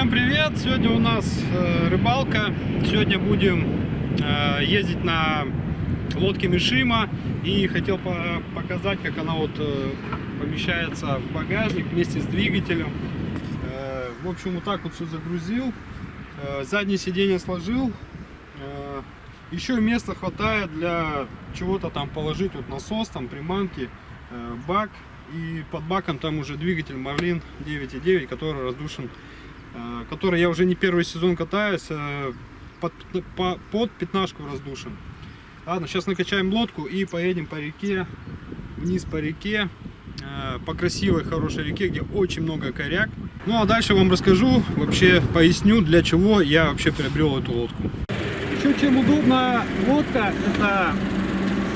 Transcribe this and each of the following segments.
Всем привет! Сегодня у нас э, рыбалка. Сегодня будем э, ездить на лодке Мишима. И хотел по показать, как она вот э, помещается в багажник вместе с двигателем. В общем, вот так вот все загрузил. Заднее сиденье сложил. Еще места хватает для чего-то там положить. Вот насос, там приманки, бак. И под баком там уже двигатель Marlin 9.9, который раздушен который я уже не первый сезон катаюсь, э, под, по, под пятнашку раздушен. Ладно, сейчас накачаем лодку и поедем по реке, вниз по реке, э, по красивой, хорошей реке, где очень много коряк. Ну а дальше вам расскажу, вообще поясню, для чего я вообще приобрел эту лодку. Еще чем удобна лодка, это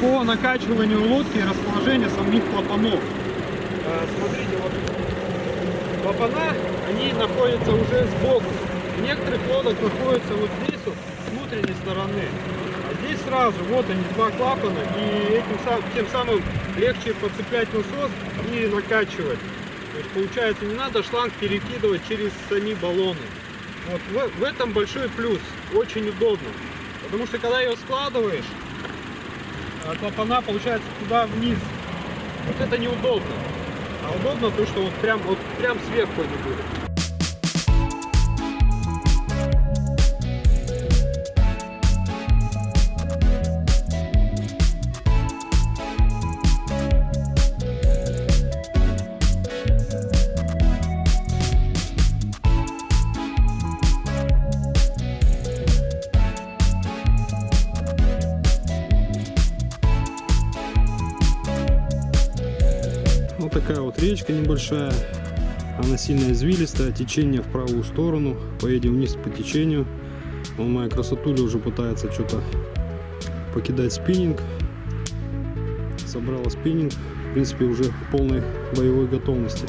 по накачиванию лодки и расположение самих клапанов. Смотрите, вот клапана они находятся уже сбоку. В некоторых лодок находятся вот здесь, с внутренней стороны. А здесь сразу, вот они, два клапана, и этим, тем самым легче подцеплять насос и накачивать. То есть получается, не надо шланг перекидывать через сами баллоны. Вот в, в этом большой плюс, очень удобно. Потому что когда ее складываешь, клапана получается туда вниз. Вот это неудобно. А удобно то, что вот прям, вот прям сверху они будут. Речка небольшая. Она сильно извилистая, течение в правую сторону. Поедем вниз по течению. Он моя красотуля уже пытается что-то покидать спиннинг. Собрала спиннинг. В принципе, уже в полной боевой готовности.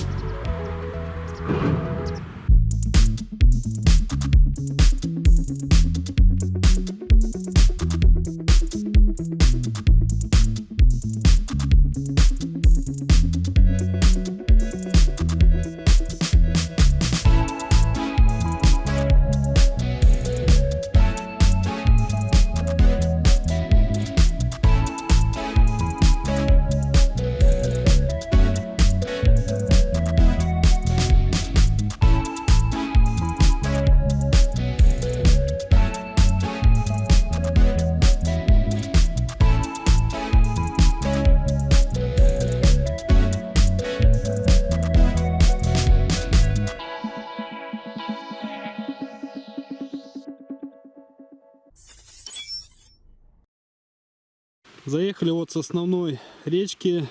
Заехали вот с основной речки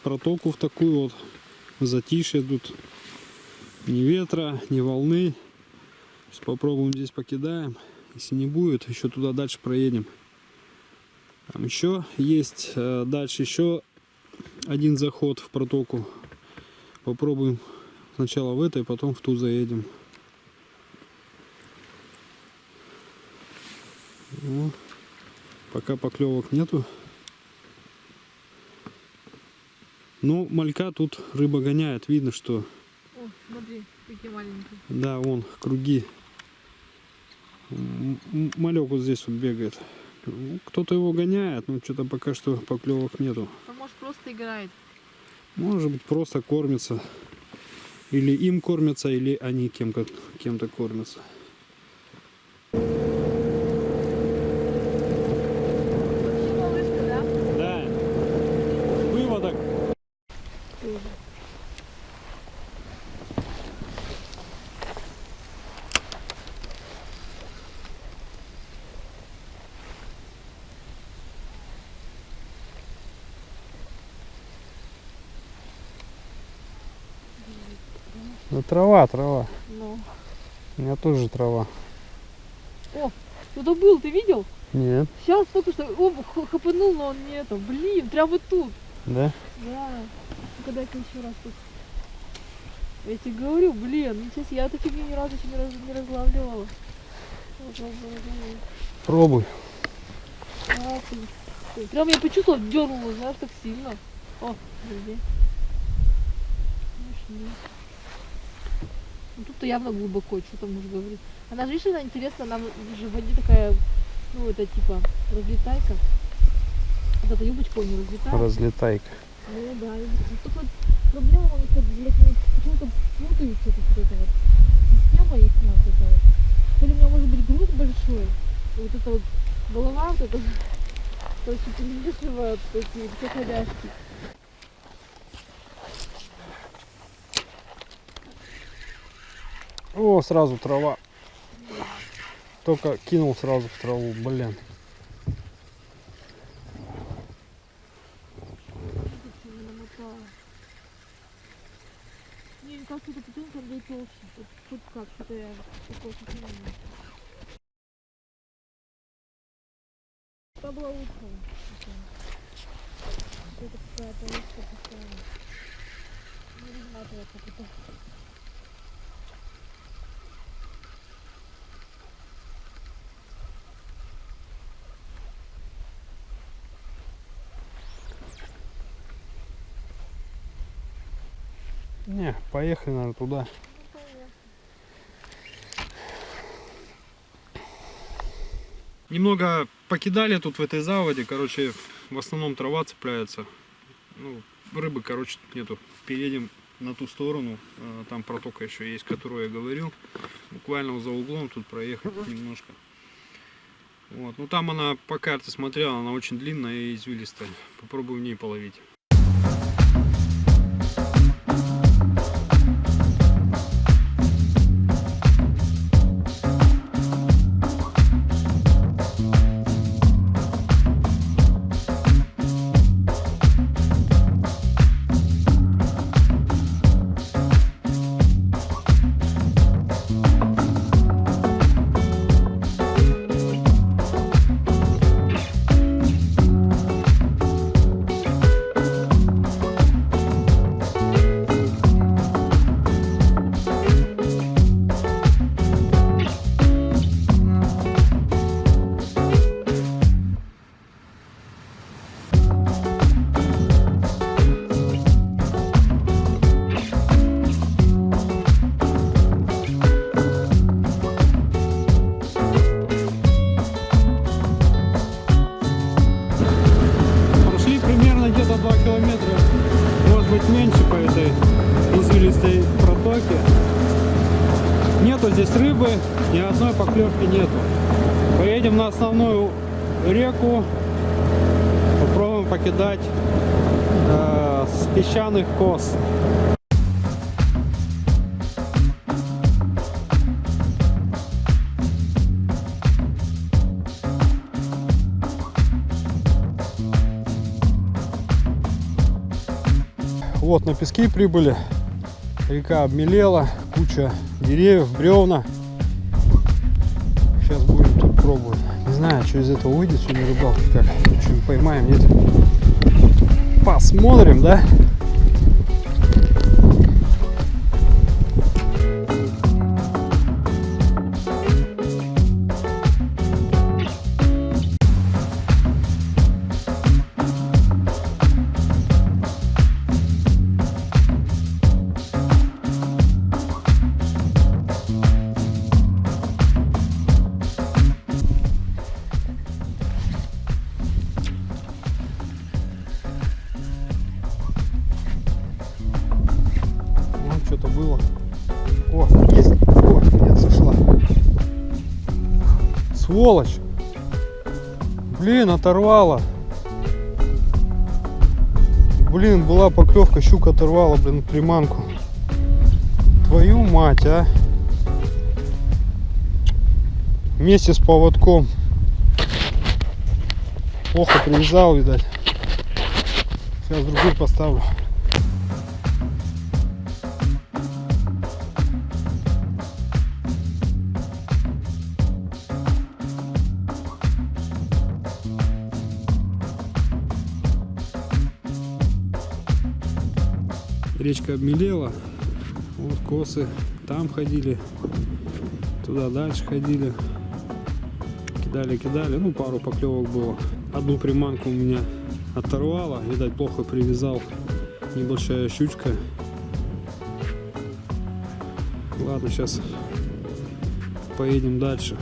в протоку в такую вот затишье тут ни ветра, ни волны. Сейчас попробуем здесь покидаем. Если не будет, еще туда дальше проедем. Там еще есть э, дальше еще один заход в протоку. Попробуем сначала в этой, потом в ту заедем. Ну, пока поклевок нету. Ну, малька тут рыба гоняет, видно, что... О, смотри, какие маленькие. Да, вон, круги. Малек вот здесь вот бегает. Кто-то его гоняет, но что-то пока что поклевок нету. А может просто играет? Может быть просто кормится. Или им кормятся, или они кем-то кем, -то, кормятся. Ну трава, трава. Ну. У меня тоже трава. О, кто-то был, ты видел? Нет. Сейчас только что о, хапанул, но он не это. Блин, прям вот тут. Да? Да. Ну-ка еще раз тут. Я тебе говорю, блин, ну сейчас я эту фигню ни разу еще не, раз, не разлавливала. Пробуй. А, ты, прям я почувствовал, дернула, знаешь, так сильно. О, подожди. Ну тут-то явно глубоко, что там муж говорит. Она же, видишь, она интересно, она же в воде такая, ну это типа разлетайка. Вот эта юбочка у нее разлетает. Разлетайка. Ну да, только вот проблема, у них вот, блядь, ну, почему-то путаются тут вот эта вот система их вот эта вот. То ли у меня может быть груз большой, и вот эта вот голова вот эта, короче, перевешивает эти все ходяшки. О, сразу трава. Только кинул сразу в траву, блин. Что не намотала. Не, мне кажется, эта петунька для толще. Вот Тут как, что-то я такое впечатление. Та была лучшая. Это какая-то лучшая такая. Не разматывать как это. Не, поехали, наверное, туда. Немного покидали тут в этой заводе, короче, в основном трава цепляется. Ну, рыбы, короче, тут нету. Переедем на ту сторону, э, там протока еще есть, которую я говорил. Буквально за углом тут проехать немножко. Вот. Ну там она по карте смотрела, она очень длинная и извилистая. Попробую в ней половить. Извилистой протоке. Нету здесь рыбы, ни одной поклевки нету. Поедем на основную реку, попробуем покидать э, с песчаных кос. Вот на пески прибыли. Река обмелела, куча деревьев, бревна. Сейчас будем тут пробовать. Не знаю, что из этого выйдет сегодня рыбалки, как что-нибудь поймаем, нет. Посмотрим, да? Сволочь. Блин, оторвала. Блин, была поклевка, щука оторвала, блин, приманку. Твою мать, а. Вместе с поводком. Плохо привязал, видать. Сейчас другой поставлю. Речка обмелела. Вот косы там ходили. Туда дальше ходили. Кидали, кидали. Ну, пару поклевок было. Одну приманку у меня оторвало. Видать, плохо привязал. Небольшая щучка. Ладно, сейчас поедем дальше.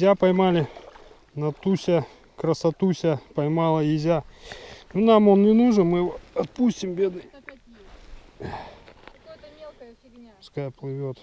Езя поймали, Натуся, красотуся поймала езя. Ну, нам он не нужен, мы его отпустим, бедный, Опять есть. Какая-то мелкая фигня. пускай плывет.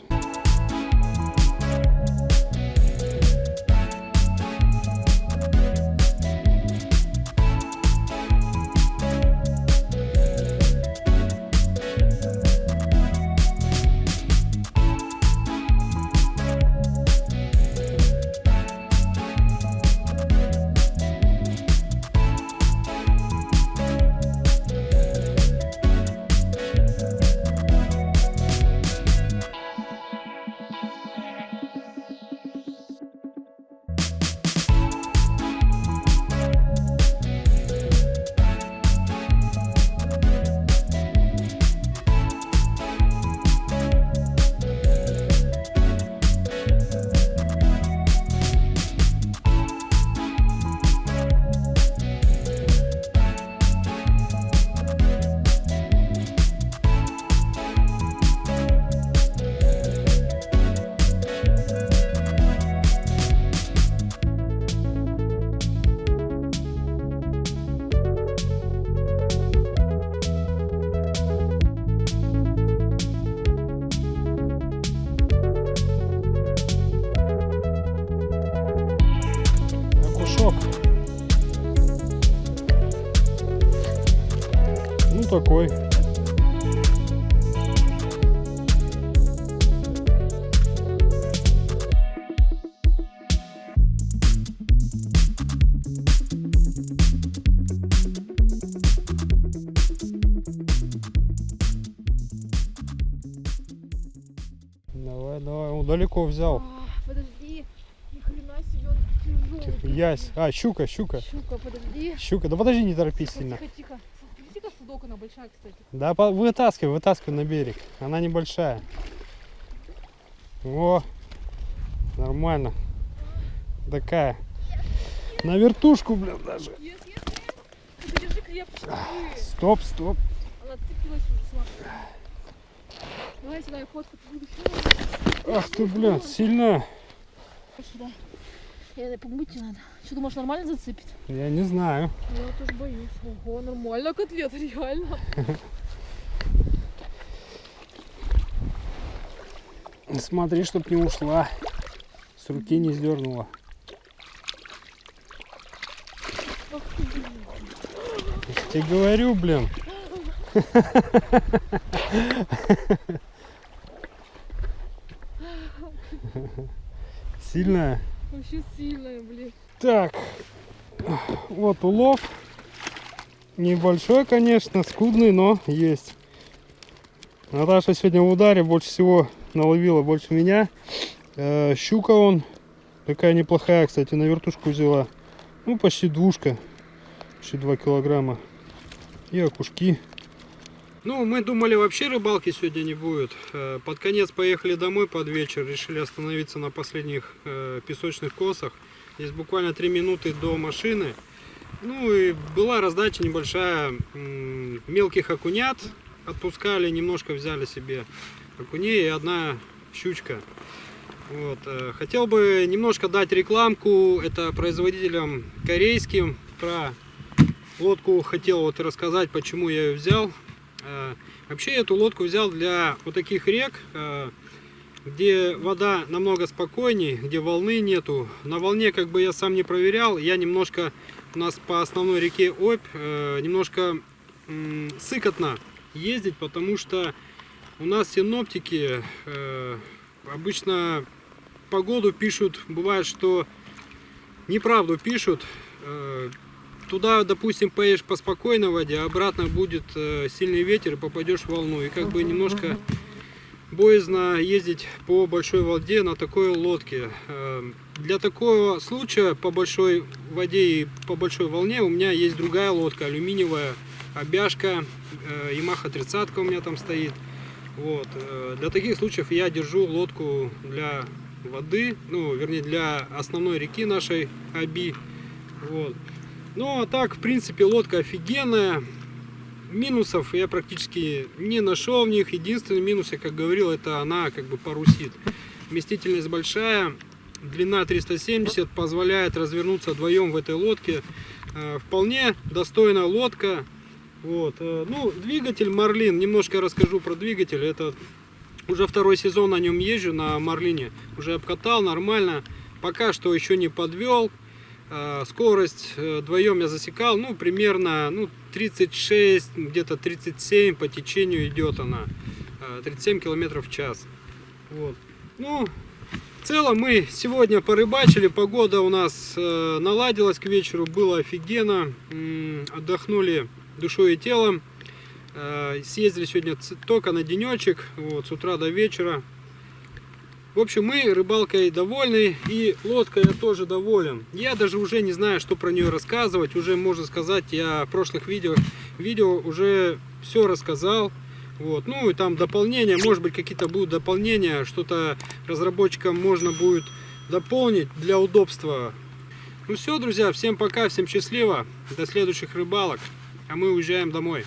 Далеко взял. А, подожди. Ни хрена себе, он тяжелый. Ясь. А, щука, щука. Щука, подожди. Щука, да подожди, не торопись Тихо, сильно. тихо, тихо. Смотрите-ка судок, она большая, кстати. Да, по- вытаскивай, вытаскивай на берег. Она небольшая. О, нормально. Такая. На вертушку, блин, даже. Yes, yes, yes. Стоп, стоп. Она уже, смотри. Давай сюда, я фотку буду. Ах ты, блин, сильно. Сюда. Я помыть не надо. Что, думаешь, нормально зацепит? Я не знаю. Я тоже боюсь. Ого, нормально котлета, реально. Смотри, чтоб не ушла. С руки не сдернула. Я тебе говорю, блин. Сильная. Вообще сильная, блин. Так, вот улов. Небольшой, конечно, скудный, но есть. Наташа сегодня в ударе больше всего наловила, больше меня. Э, щука он, такая неплохая, кстати, на вертушку взяла. Ну, почти двушка, почти 2 килограмма. И окушки. Ну, мы думали, вообще рыбалки сегодня не будет. Э, Под конец поехали домой под вечер, решили остановиться на последних э, песочных косах. Здесь буквально 3 минуты до машины. Ну и была раздача небольшая мелких окунят. Отпускали, немножко взяли себе окуней и одна щучка. Вот. э, Хотел бы немножко дать рекламку. Это производителям корейским. Про лодку хотел вот рассказать, почему я ее взял. Э, Вообще эту лодку взял для вот таких рек, э, где вода намного спокойней, где волны нету. На волне как бы я сам не проверял. Я немножко, у нас по основной реке Обь, э, немножко сыкотно ездить, потому что у нас синоптики обычно погоду пишут, бывает, что неправду пишут. Туда, допустим, поедешь по спокойной воде, а обратно будет э, сильный ветер и попадешь в волну. И как бы немножко боязно ездить по большой воде на такой лодке. Э, Для такого случая по большой воде и по большой волне у меня есть другая лодка, алюминиевая, обяжка, э, Yamaha 30 у меня там стоит. Вот. Для таких случаев я держу лодку для воды, ну, вернее, для основной реки нашей Аби. Вот. Ну, а так, в принципе, лодка офигенная. Минусов я практически не нашел в них. Единственный минус, я как говорил, это она как бы парусит. Вместительность большая, длина 370, позволяет развернуться вдвоем в этой лодке. Э, Вполне достойная лодка. Вот. э, Ну, двигатель Марлин, немножко расскажу про двигатель. Это уже второй сезон на нем езжу, на Марлине. Уже обкатал нормально. Пока что еще не подвел. Э, Скорость э, вдвоем я засекал, ну, примерно ну, 36, где-то 37 по течению идет она. Э, 37 километров в час. Вот. Ну, в целом мы сегодня порыбачили, погода у нас э, наладилась к вечеру, было офигенно. Отдохнули душой и телом. Э, Съездили сегодня только на денечек, вот, с утра до вечера. В общем, мы рыбалкой довольны и лодкой я тоже доволен. Я даже уже не знаю, что про нее рассказывать. Уже можно сказать, я в прошлых видео, видео уже все рассказал. Вот. Ну и там дополнения, может быть какие-то будут дополнения, что-то разработчикам можно будет дополнить для удобства. Ну все, друзья, всем пока, всем счастливо, до следующих рыбалок, а мы уезжаем домой.